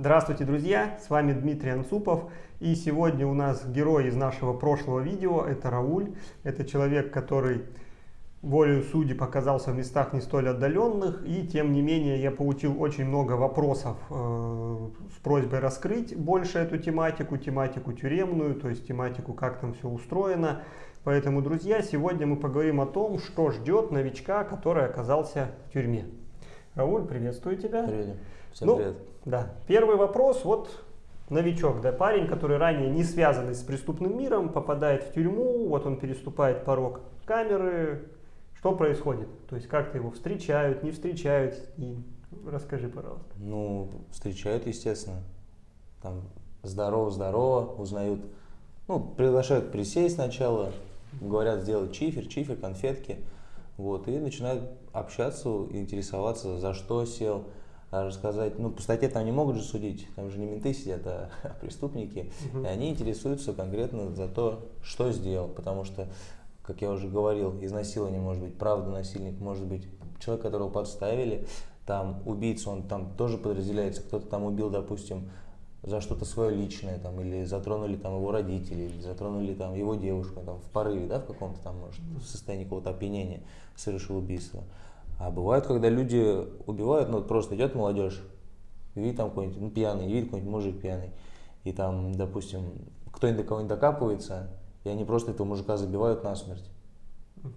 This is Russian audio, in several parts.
Здравствуйте, друзья! С вами Дмитрий Анцупов. И сегодня у нас герой из нашего прошлого видео. Это Рауль. Это человек, который волею судеб показался в местах не столь отдаленных. И тем не менее я получил очень много вопросов э, с просьбой раскрыть больше эту тематику, тематику тюремную, то есть тематику, как там все устроено. Поэтому, друзья, сегодня мы поговорим о том, что ждет новичка, который оказался в тюрьме. Рауль, приветствую тебя. Привет. Всем ну, привет. Да. Первый вопрос. Вот новичок, да, парень, который ранее не связанный с преступным миром, попадает в тюрьму, вот он переступает порог камеры. Что происходит? То есть как-то его встречают, не встречают? И расскажи, пожалуйста. Ну, встречают, естественно. Там здорово-здорово, узнают. Ну, приглашают присесть сначала, говорят сделать чифер, чифер, конфетки. Вот, и начинают общаться, интересоваться, за что сел, рассказать, ну, по статье там не могут же судить, там же не менты сидят, а преступники, и они интересуются конкретно за то, что сделал, потому что, как я уже говорил, изнасилование может быть, правда насильник может быть, человек, которого подставили, там убийца, он там тоже подразделяется, кто-то там убил, допустим, за что-то свое личное, там, или затронули там его родители, или затронули там его девушку, там, в порыве, да, в каком-то там, может, в состоянии какого-то опьянения совершил убийство. А бывает, когда люди убивают, ну, вот просто идет молодежь, видит там какой-нибудь, ну, пьяный, видит какой-нибудь мужик пьяный, и там, допустим, кто-нибудь до кого-нибудь докапывается, и они просто этого мужика забивают насмерть.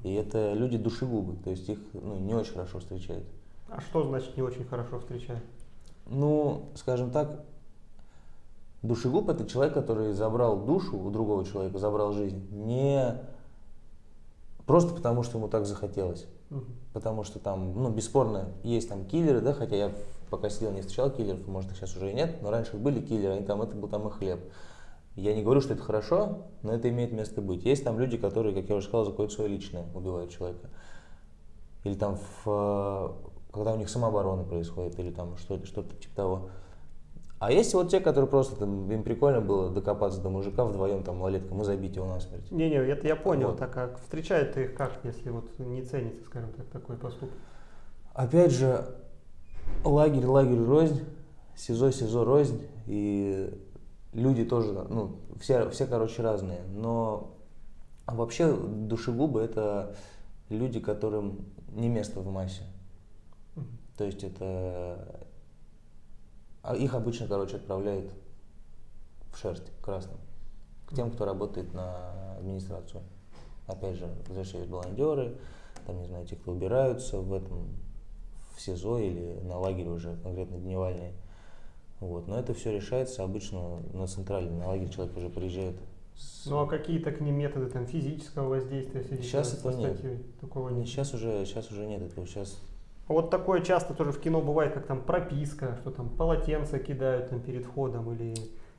И это люди душегубы, то есть их ну, не очень хорошо встречают. А что значит не очень хорошо встречают? Ну, скажем так, душегуб это человек, который забрал душу у другого человека, забрал жизнь, не просто потому, что ему так захотелось. Потому что там, ну, бесспорно, есть там киллеры, да, хотя я пока сидел, не встречал киллеров, может, их сейчас уже и нет, но раньше были киллеры, они там, это был там их хлеб. Я не говорю, что это хорошо, но это имеет место быть. Есть там люди, которые, как я уже сказал, за свое личное убивают человека. Или там, в, э, когда у них самооборона происходит, или там что-то, что-то типа того. А есть вот те, которые просто, там, им прикольно было докопаться до мужика вдвоем, там, малолеткам, и забить его насмерть. Не-не, это я понял, Вот. так как встречают их как, если вот не ценится, скажем так, такой поступок? Опять же, лагерь, лагерь рознь, СИЗО, СИЗО рознь, и люди тоже, ну, все, все, короче, разные. Но вообще душегубы это люди, которым не место в массе. То есть это... а Их обычно, короче, отправляют в шерсть красным. К тем, кто работает на администрацию. Опять же, возвращались волонтеры, там, не знаю, те, кто убираются в этом, в СИЗО или на лагере уже конкретно дневальные. Вот. Но это все решается обычно на центральный, на лагерь человек уже приезжает. с- Ну а какие-то к ним методы там физического воздействия в связи Щас с этого нет. Такого нет. Сейчас уже, сейчас уже нет этого, сейчас Вот такое часто тоже в кино бывает, как там прописка, что там полотенце кидают там перед входом или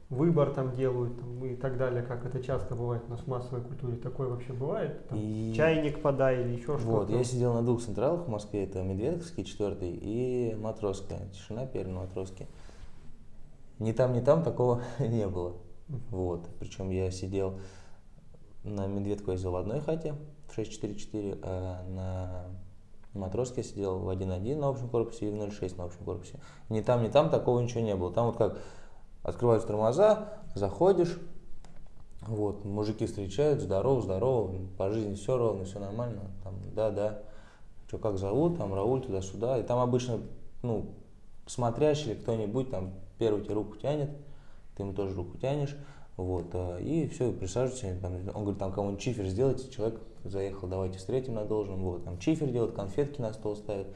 выбор там делают там, и так далее, как это часто бывает у нас в массовой культуре. Такое вообще бывает? Там, И- Чайник подай или еще что-то? Вот, я сидел на двух централах в Москве, это Медведковский, четвертый, и Матросская, Тишина, Пермь, Матросский. Ни там, ни там такого не было. Вот, причем я сидел на Медведку я сидел в одной хате в 644, а на Матроске сидел в 1.1 на общем корпусе и в 0.6 на общем корпусе. Ни там, ни там такого ничего не было. Там вот как открываются тормоза, заходишь, вот, мужики встречают, здорово, здорово, по жизни все ровно, все нормально, там, да, да, что, как зовут, там, Рауль, туда-сюда, и там обычно, ну, смотрящий кто-нибудь, там, первый тебе руку тянет, ты ему тоже руку тянешь, вот, а, и все, присаживайся, там, он говорит, там, кому-нибудь чифер сделайте, человек заехал, давайте встретим на должном, вот, там, чифер делает, конфетки на стол ставят,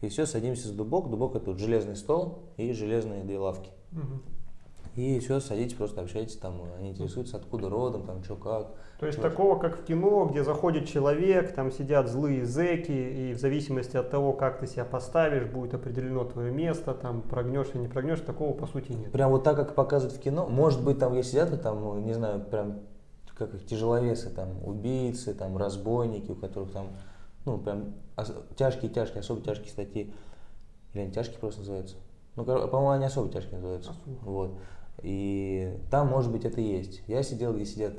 и все, садимся за дубок, дубок это вот железный стол и железные две лавки. Мгм. И все, садитесь, просто общайтесь, там, они интересуются, откуда родом, там, что, как. То есть Чего? такого, как в кино, где заходит человек, там сидят злые зэки, и в зависимости от того, как ты себя поставишь, будет определено твое место, там прогнешь или не прогнешь, такого по сути нет. Прям вот так, как показывают в кино, может быть, там где сидят, там, не знаю, прям, как их тяжеловесы, там, убийцы, там, разбойники, у которых там, ну, прям тяжкие-тяжкие, особо тяжкие статьи, или они тяжкие просто называются. Ну, по-моему, они особо тяжкие называются. Особо. Вот. И там, может быть, это и есть. Я сидел, где сидят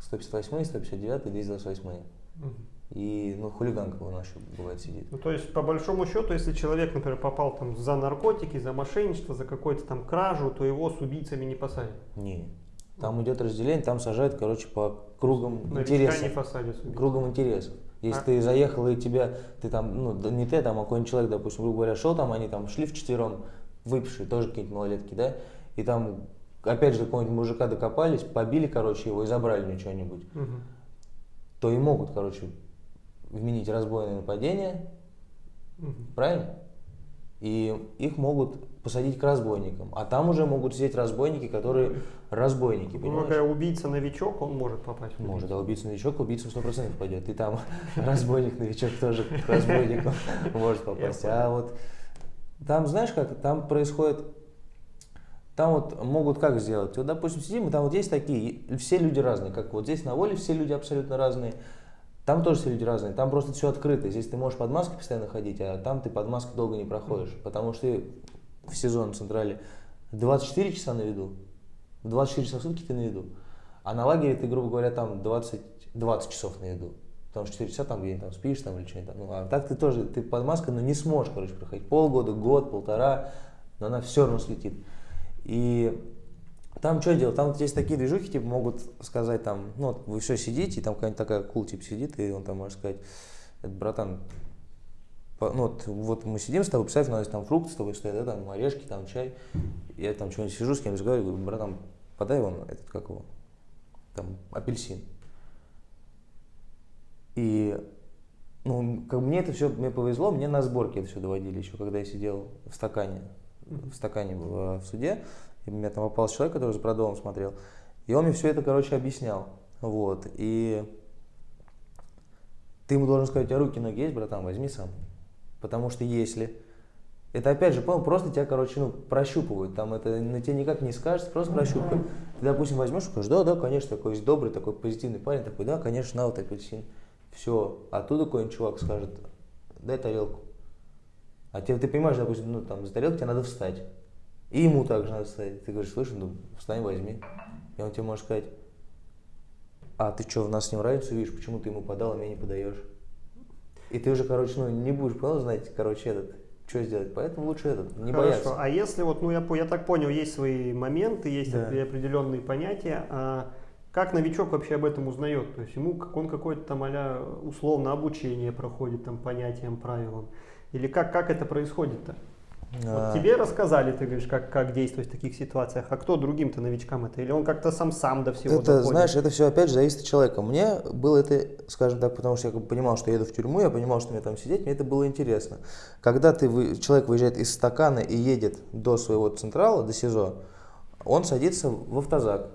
158, 159, 228. Мгм. И, ну, хулиганка у нас еще бывает сидит. Ну, то есть, по большому счету, если человек, например, попал там за наркотики, за мошенничество, за какую-то там кражу, то его с убийцами не посадят. Не. Там идет разделение, там сажают, короче, по кругам Новичка интересов. не посадят. Кругом интересов. Если А- ты заехал и тебя, ты там, ну, да не ты, там, а какой-нибудь человек, допустим, грубо говоря, шел там, они там шли вчетвером, выпившие, тоже какие-нибудь малолетки, да, и там, опять же, какого-нибудь мужика докопались, побили, короче, его и забрали у что-нибудь, Мгм. то и могут, короче, вменить разбойное нападение, Мгм. правильно? И их могут посадить к разбойникам. А там уже могут сидеть разбойники, которые разбойники, Ну, понимаешь? когда убийца-новичок, он может попасть в Может, а убийца-новичок убийцу 100% пойдет. И там разбойник-новичок тоже к разбойнику может попасть. А вот там, знаешь как, там происходит... Там вот могут как сделать? Вот, допустим, сидим, и там вот есть такие, все люди разные. Как вот здесь на воле все люди абсолютно разные. Там тоже все люди разные. Там просто все открыто. Здесь ты можешь под маской постоянно ходить, а там ты под маской долго не проходишь. Потому что ты в сезон в Централе 24 часа на виду. 24 часа в сутки ты на виду. А на лагере ты, грубо говоря, там 20, 20 часов на виду. Потому что 4 часа там где-нибудь там спишь там или что-нибудь. Ну, а так ты тоже, ты под маской, но не сможешь, короче, проходить. Полгода, год, полтора, но она все равно слетит. И там что делать? Там есть такие движухи, типа, могут сказать там, ну, вот вы все сидите, и там какая-нибудь такая кул, типа, сидит, и он там может сказать, это, братан, ну, вот, вот мы сидим с тобой, представь, у нас там фрукты с тобой стоят, да, там орешки, там чай, я там что-нибудь сижу, с кем разговариваю, говорю, братан, подай вон этот, как его, там, апельсин. И, ну, как мне это все, мне повезло, мне на сборке это все доводили еще, когда я сидел в стакане, в стакане в, в суде, и у меня там попался человек, который за продолом смотрел, и он мне все это, короче, объяснял, вот, и ты ему должен сказать, у тебя руки, ноги есть, братан, возьми сам, потому что если это опять же, понял, просто тебя, короче, ну, прощупывают. Там это на тебя никак не скажется, просто прощупывают. Ты, допустим, возьмешь и скажешь, да, да, конечно, такой есть добрый, такой позитивный парень, такой, да, конечно, на вот апельсин. Все. Оттуда какой-нибудь чувак скажет, дай тарелку. А тебе, ты понимаешь, допустим, ну, там, за тарелку тебе надо встать. И ему также надо встать. Ты говоришь, слышь, ну, встань, возьми. И он тебе может сказать, а ты что, в нас с ним разницу видишь, почему ты ему подал, а мне не подаешь? И ты уже, короче, ну, не будешь, понял, знать, короче, этот, что сделать. Поэтому лучше этот, не Хорошо. бояться. А если вот, ну я, по- я так понял, есть свои моменты, есть Да. опре- определенные понятия, а как новичок вообще об этом узнает? То есть ему как он какое-то там а условно обучение проходит там понятиям, правилам? Или как, как это происходит-то? А, Вот тебе рассказали, ты говоришь, как, как действовать в таких ситуациях, а кто другим-то новичкам это? Или он как-то сам сам до всего Это, доходит? знаешь, это все опять же зависит от человека. Мне было это, скажем так, потому что я понимал, что я еду в тюрьму, я понимал, что мне там сидеть, мне это было интересно. Когда ты, человек выезжает из стакана и едет до своего централа, до СИЗО, он садится в автозак.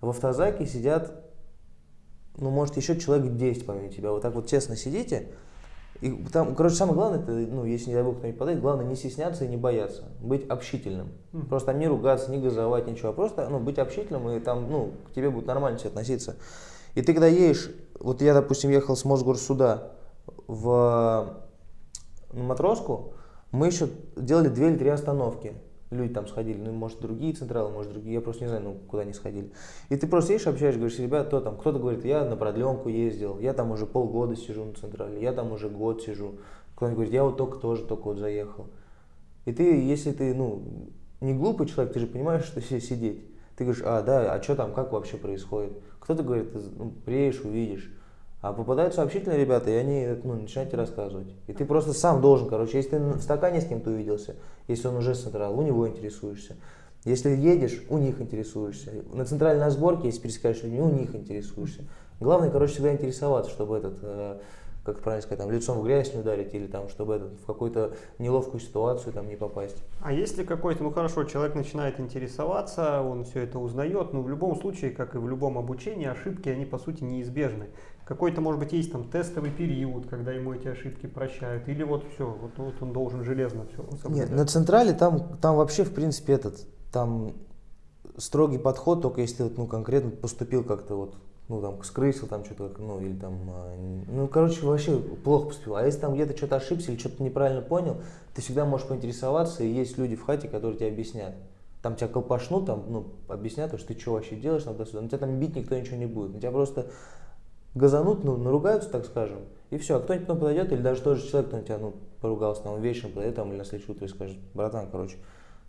В автозаке сидят, ну, может, еще человек 10 помимо тебя. Вот так вот тесно сидите. И там, короче, самое главное, это, ну, если, не дай бог, кто-нибудь подает, главное не стесняться и не бояться. Быть общительным. Мгм. Просто там не ругаться, не газовать, ничего. а Просто, ну, быть общительным, и там, ну, к тебе будут нормально все относиться. И ты когда едешь, вот я, допустим, ехал с Мосгорсуда в на матроску, мы еще делали две или три остановки. Люди там сходили, ну, может, другие централы, может, другие, я просто не знаю, ну, куда они сходили. И ты просто едешь, общаешься, говоришь, ребят, кто там, кто-то говорит, я на продленку ездил, я там уже полгода сижу на централе, я там уже год сижу. Кто-нибудь говорит, я вот только тоже, только вот заехал. И ты, если ты, ну, не глупый человек, ты же понимаешь, что все сидеть. Ты говоришь, а, да, а что там, как вообще происходит? Кто-то говорит, ну, приедешь, увидишь. А попадаются общительные ребята, и они ну, начинают тебе рассказывать. И ты просто сам должен, короче, если ты в стакане с кем-то увиделся, если он уже с централа, у него интересуешься. Если едешь, у них интересуешься. На центральной сборке, если пересекаешь людьми, у них интересуешься. Главное, короче, всегда интересоваться, чтобы этот, э, как правильно сказать, там, лицом в грязь не ударить или там, чтобы этот, в какую-то неловкую ситуацию там не попасть. А если какой-то, ну хорошо, человек начинает интересоваться, он все это узнает, но в любом случае, как и в любом обучении, ошибки, они по сути неизбежны. Какой-то, может быть, есть там тестовый период, когда ему эти ошибки прощают, или вот все, вот, вот он должен железно все Нет, на централе там, там вообще, в принципе, этот, там строгий подход, только если вот, ну, конкретно поступил как-то вот, ну, там, скрысил там что-то, ну, или там, а, ну, короче, вообще плохо поступил. А если там где-то что-то ошибся или что-то неправильно понял, ты всегда можешь поинтересоваться, и есть люди в хате, которые тебе объяснят. Там тебя колпашнут, там, ну, объяснят, что ты что вообще делаешь, там, туда-сюда. На тебя там бить никто ничего не будет. На тебя просто газанут, ну, наругаются, так скажем, и все. А кто-нибудь потом подойдет, или даже тот же человек, кто на тебя, ну, поругался, там, вечером подойдет, там, или на следующее утро и скажет, братан, короче,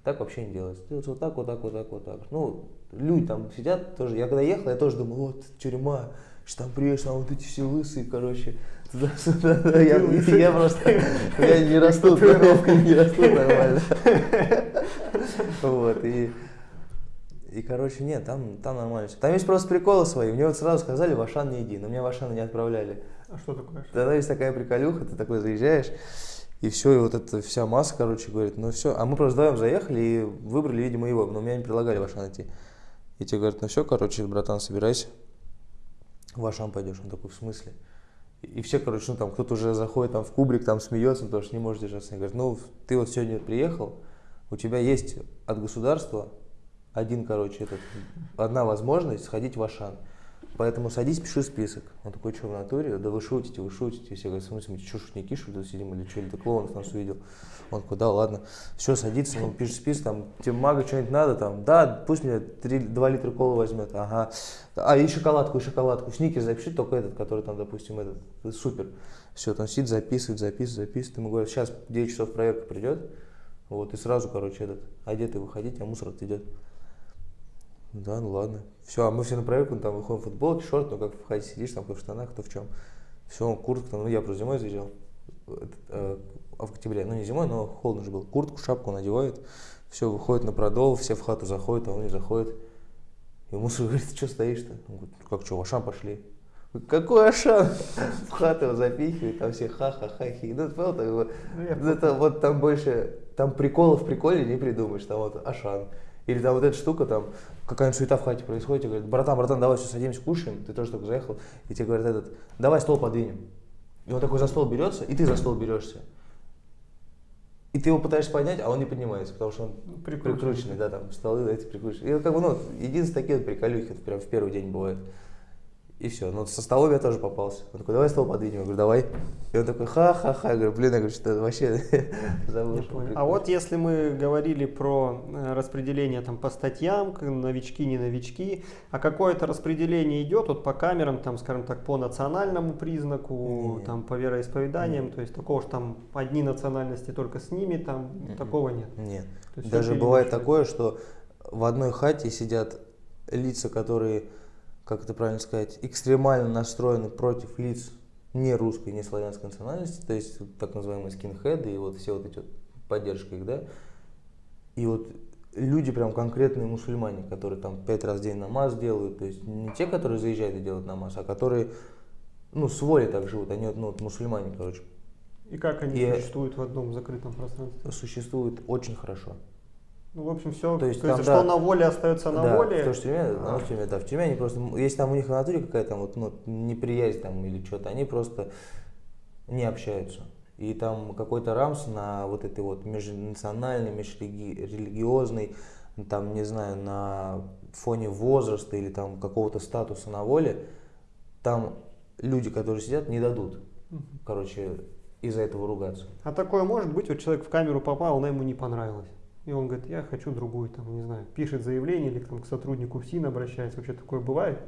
так вообще не делается. Делается вот так, вот так, вот так, вот так. Ну, люди там сидят тоже. Я когда ехал, я тоже думал, вот тюрьма, что там приедешь, там вот эти все лысые, короче. Туда-сюда. Я, я просто, я не расту, не расту нормально. Вот, и и, короче, нет, там, там нормально. Там есть просто приколы свои. Мне вот сразу сказали, в Ашан не иди, но меня в Ашан не отправляли. А что такое? Тогда есть такая приколюха, ты такой заезжаешь, и все, и вот эта вся масса, короче, говорит, ну все. А мы просто вдвоем заехали и выбрали, видимо, его, но меня не предлагали в Ашан идти. И тебе говорят, ну все, короче, братан, собирайся, в Ашан пойдешь. Он такой, в смысле? И все, короче, ну там кто-то уже заходит там в кубрик, там смеется, потому что не может держаться. И говорит, ну ты вот сегодня приехал, у тебя есть от государства один, короче, этот, одна возможность сходить в Ашан. Поэтому садись, пиши список. Он такой, что в натуре? Да вы шутите, вы шутите. Все говорят, в смысле, мы что, шутники, что ли, сидим или что, или ты клоунов нас увидел? Он такой, да, ладно. Все, садится, он пишет список, там, тебе мага что-нибудь надо, там, да, пусть мне 3, 2 литра колы возьмет, ага. А, и шоколадку, и шоколадку. Сникер запиши, только этот, который там, допустим, этот, супер. Все, там сидит, записывает, записывает, записывает. Ему говорят, сейчас 9 часов проверка придет, вот, и сразу, короче, этот, одетый выходить, а мусор отойдет. Да, ну ладно. Все, а мы все на проверку, там выходим в футболке, шорт, ну как в хате сидишь, там кто в штанах, кто в чем. Все, куртка, ну я просто зимой заезжал, э, в октябре, ну не зимой, но холодно же был. Куртку, шапку надевает, все, выходит на продол, все в хату заходят, а он не заходит. И мусор говорит, что стоишь-то? Он говорит, как что, в Ашан пошли. Какой Ашан? В хату его запихивают, там все ха-ха-ха. хи. Ну, понял, так, вот, ну, это вот там больше, там приколов в приколе не придумаешь, там вот Ашан. Или там вот эта штука, там какая-нибудь суета в хате происходит, и говорят, братан, братан, давай все садимся, кушаем, ты тоже только заехал, и тебе говорят этот, давай стол подвинем. И он такой за стол берется, и ты за стол берешься. И ты его пытаешься поднять, а он не поднимается, потому что он прикрученный, прикрученный да, там столы эти прикрученные. И как бы, ну, единственные такие вот приколюхи, прям в первый день бывает. И все. Ну, со столом я тоже попался. Он такой, давай стол подвинем. Я говорю, давай. И он такой, ха-ха-ха. Я говорю, блин, я говорю, что вообще забыл. А вот если мы говорили про э, распределение там по статьям, новички, не новички, а какое-то распределение идет вот по камерам, там, скажем так, по национальному признаку, нет. там, по вероисповеданиям, нет. то есть такого, что там одни национальности только с ними, там, нет. такого нет. Нет. Даже бывает такое, что в одной хате сидят лица, которые как это правильно сказать, экстремально настроены против лиц не русской, не славянской национальности, то есть так называемые скинхеды и вот все вот эти вот поддержка их, да. И вот люди прям конкретные мусульмане, которые там пять раз в день намаз делают, то есть не те, которые заезжают и делают намаз, а которые, ну, с волей так живут, они ну, вот мусульмане, короче. И как они и существуют в одном закрытом пространстве? Существуют очень хорошо. Ну, в общем, все, то есть, то там, есть да, что на воле остается на да, воле. То, что в тюрьме, а. в тюрьме, да, в тюрьме они просто, если там у них в натуре какая-то вот, ну, неприязнь там или что-то, они просто не общаются. И там какой-то рамс на вот этой вот межнациональной, межрелигиозной, там, не знаю, на фоне возраста или там какого-то статуса на воле, там люди, которые сидят, не дадут, короче, из-за этого ругаться. А такое может быть, вот человек в камеру попал, она ему не понравилась. И он говорит, я хочу другую, там, не знаю, пишет заявление или там, к сотруднику ФСИН обращается. Вообще такое бывает?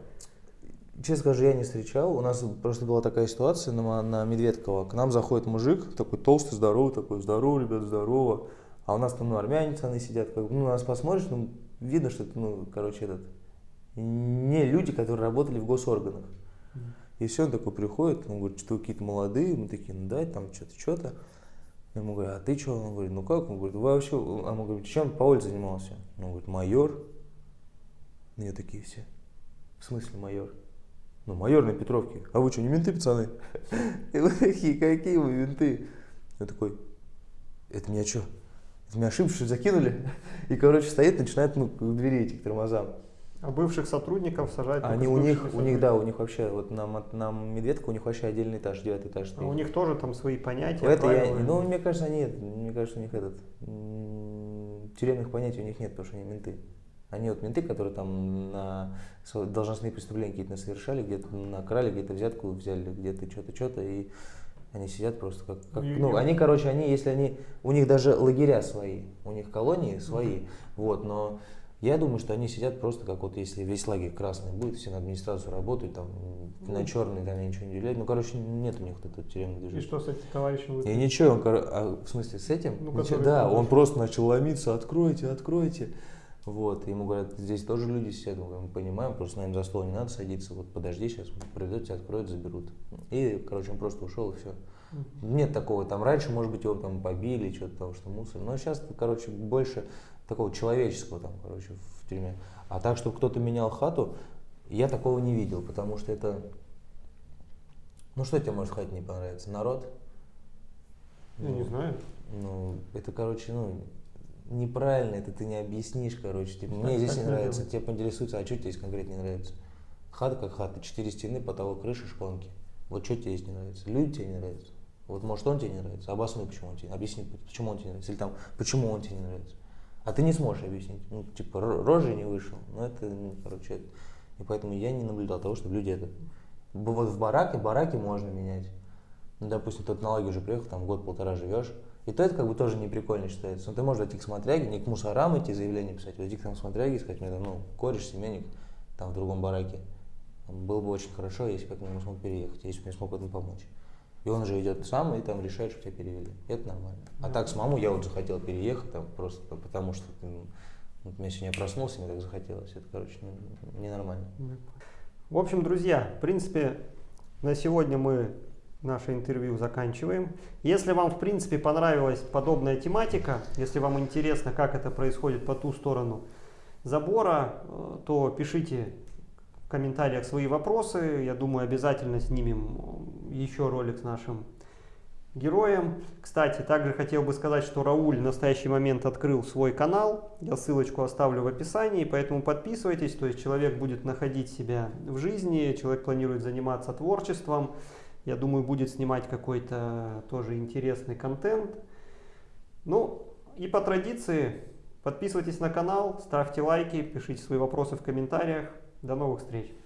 Честно скажу, я не встречал. У нас просто была такая ситуация на, на Медведково. К нам заходит мужик, такой толстый, здоровый, такой, здорово, ребят, здорово. А у нас там, ну, армяне цены сидят, как ну, нас посмотришь, ну, видно, что это, ну, короче, этот, не люди, которые работали в госорганах. И все, он такой приходит, он говорит, что какие-то молодые, мы такие, ну, дай, там, что-то, что-то. Я ему говорю, а ты что? Он говорит, ну как? Он говорит, вы вообще, а мы говорим, чем улице занимался? Он говорит, майор. Мне такие все. В смысле майор? Ну, майор на Петровке. А вы что, не менты, пацаны? И вы такие, какие вы менты? Я такой, это меня что? Это меня ошибку закинули? И, короче, стоит, начинает ну, к двери этих тормозам. А бывших сотрудников сажать? Они у них, у них, да, у них вообще, вот на, на Медведка у них вообще отдельный этаж, девятый этаж. А у них тоже там свои понятия, Это я, ну, мне кажется, нет, мне кажется, у них этот, тюремных понятий у них нет, потому что они менты. Они вот менты, которые там на должностные преступления какие-то совершали, где-то накрали, где-то взятку взяли, где-то что-то, что-то, и они сидят просто как, как ну, они, короче, они, если они, у них даже лагеря свои, у них колонии свои, вот, но Я думаю, что они сидят просто как вот если весь лагерь красный будет, все на администрацию работают, там Ну. на черный там ничего не уделяют. Ну, короче, нет у них вот этого тюремного И движения. что с этим товарищем И вы? ничего, он, а, в смысле, с этим? Ну, Ничего, да, он просто начал ломиться, откройте, откройте. Вот, ему говорят, здесь тоже люди сидят, мы говорим, понимаем, просто наверное, за стол не надо садиться, вот подожди, сейчас придут, тебя откроют, заберут. И, короче, он просто ушел и все. Нет такого, там раньше, может быть, его там побили, что-то того, что мусор, но сейчас, короче, больше такого человеческого там, короче, в тюрьме. А так, что кто-то менял хату, я такого не видел, потому что это, ну что тебе может хате не понравиться? Народ? Я Ну, не знаю. ну, это, короче, ну, неправильно, это ты не объяснишь, короче. Типа, мне здесь не нравится, тебе поинтересуется, а что тебе здесь конкретно не нравится? Хата как хата, четыре стены, потолок, крыша, шпонки. Вот что тебе здесь не нравится? Люди тебе не нравятся? Вот может он тебе не нравится? Обоснуй, почему он тебе Объясни, почему он тебе не нравится. Или там, почему он тебе не нравится. А ты не сможешь объяснить. Ну, типа, ро- рожей не вышел. Ну, это, ну, короче, это- и поэтому я не наблюдал того, что люди это... Вот в бараке, бараки можно менять. Ну, допустим, тот на лагерь уже приехал, там год-полтора живешь. И то это как бы тоже не прикольно считается. Но ты можешь идти к смотряге, не к мусорам идти заявление писать, а идти к там смотряге и сказать, мне там, ну, кореш, семейник, там в другом бараке. Было бы очень хорошо, если бы я к нему смог переехать, если бы мне смог в этом помочь. И он же идет сам и там решает, что тебя перевели. Это нормально. А так с мамой я вот захотел переехать, там, просто по- потому что ну, вот я сегодня проснулся, мне так захотелось. Это, короче, ненормально. В общем, друзья, в принципе, на сегодня мы наше интервью заканчиваем. Если вам, в принципе, понравилась подобная тематика, если вам интересно, как это происходит по ту сторону забора, э, то пишите комментариях свои вопросы. Я думаю, обязательно снимем еще ролик с нашим героем. Кстати, также хотел бы сказать, что Рауль в настоящий момент открыл свой канал. Я ссылочку оставлю в описании, поэтому подписывайтесь. То есть человек будет находить себя в жизни, человек планирует заниматься творчеством. Я думаю, будет снимать какой-то тоже интересный контент. Ну, и по традиции, подписывайтесь на канал, ставьте лайки, пишите свои вопросы в комментариях. До новых встреч!